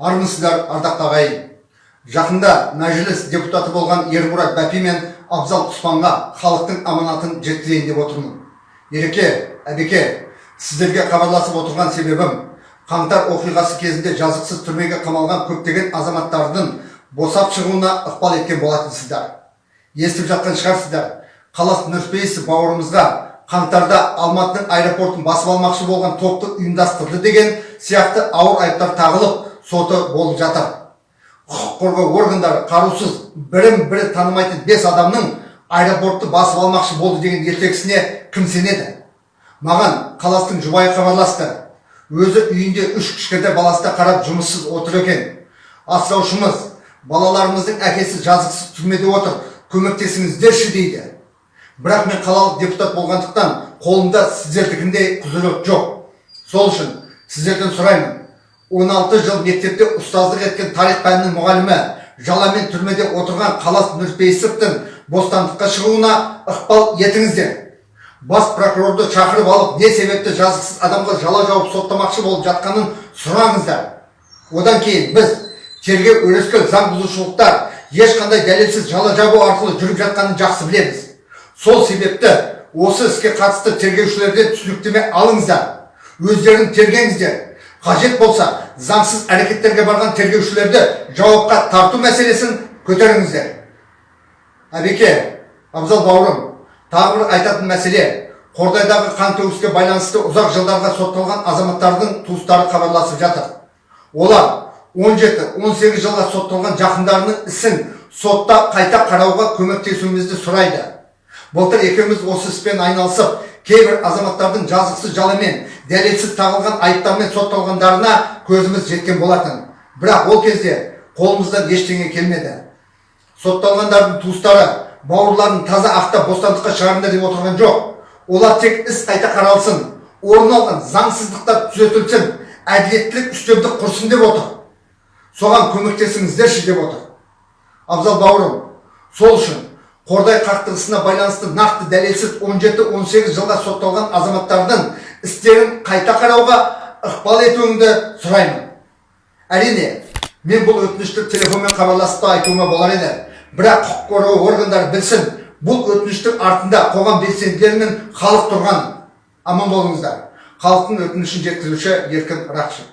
армысыздар ардақты ағайын жақында мәжіліс депутаты болған ермұрат бәпи мен абзал құспанға халықтың аманатын жеткізейін деп отырмын. Ереке әбеке сіздерге хабарласып отырған себебім қаңтар оқиғасы кезінде жазықсыз түрмеге қамалған көптеген азаматтардың босап шығуына ықпал еткен болатынсыздар естіп жатқан шығарсыздар қалас нұрпейісов бауырымызға қаңтарда алматының аэропортын басып алмақшы болған топты ұйымдастырды деген сияқты ауыр айыптар тағылып соты болып жатыр. Құқық қорғау органдары қарусыз бірін бірі танымайтын бес адамның аэропортты басып алмақшы болды деген ертегісіне кім сенеді маған қаластың жұбайы хабарласты. Өзі үйінде үш кішкентай баласына қарап жұмыссыз отыр екен. Асыраушымыз балаларымыздың әкесі жазықсыз түрмеде отыр көмектесіңіздерші дейді. Бірақ мен қалалық депутат болғандықтан қолымда сіздердікіндей құзырет жоқ. Сол үшін сіздерден сұраймын. 16 жыл мектепте ұстаздық еткен тарих пәнінің мұғалімі жаламен түрмеде отырған қалас нұрпейісовтың бостандыққа шығуына ықпал етіңіздер. Бас прокурорды шақырып алып не себепті жазықсыз адамға жала жауып соттамақшы болып жатқанын сұраңыздар. Одан кейін біз тергеу өрескел заң бұзушылықтар ешқандай дәлелсіз жала жабу арқылы жүріп жатқанын жақсы білеміз. Сол себепті осы іске қатысты тергеушілерден түсініктеме алыңыздар. Өздерін тергеңіздер. Қажет болса заңсыз әрекеттерге барған тергеушілерді жауапқа тарту мәселесін көтеріңіздер. Әбеке абзал бауырым тағы бір айтатын мәселе. Қордайдағы қантөгіске байланысты ұзақ жылдарға сотталған азаматтардың туыстары хабарласып жатыр. Олар 17-18 жылға сотталған жақындарының ісін сотта қайта қарауға көмектесуімізді сұрайды. Былтыр екеуміз осы іспен айналысып кейбір азаматтардың жазықсыз жаламен дәлелсіз тағылған айыптармен сотталғандарына көзіміз жеткен болатын. Бірақ ол кезде қолымыздан ештеңе келмеді. Сотталғандардың туыстары бауырларын таза ақтап бостандыққа шығарыңдар деп отырған жоқ. Олар тек іс қайта қаралсын орын алған заңсыздықтар түзетілсін әділеттілік үстемдік құрсын деп отыр. Соған көмектесіңіздерші деп отыр. Абзал бауырым сол үшін қордай қақтығысына байланысты нақты дәлелсіз 17-18 жылға сотталған азаматтардың істерін қайта қарауға ықпал етуіңді сұраймын. Әрине мен бұл өтінішті телефонмен хабарласып та айтуыма болар еді. Бірақ құқық қорғау органдары білсін бұл өтініштің артында қоғам белсенділері мен халық тұрған. Аман болыңыздар. Халықтың өтінішін жеткізуші еркін рақышев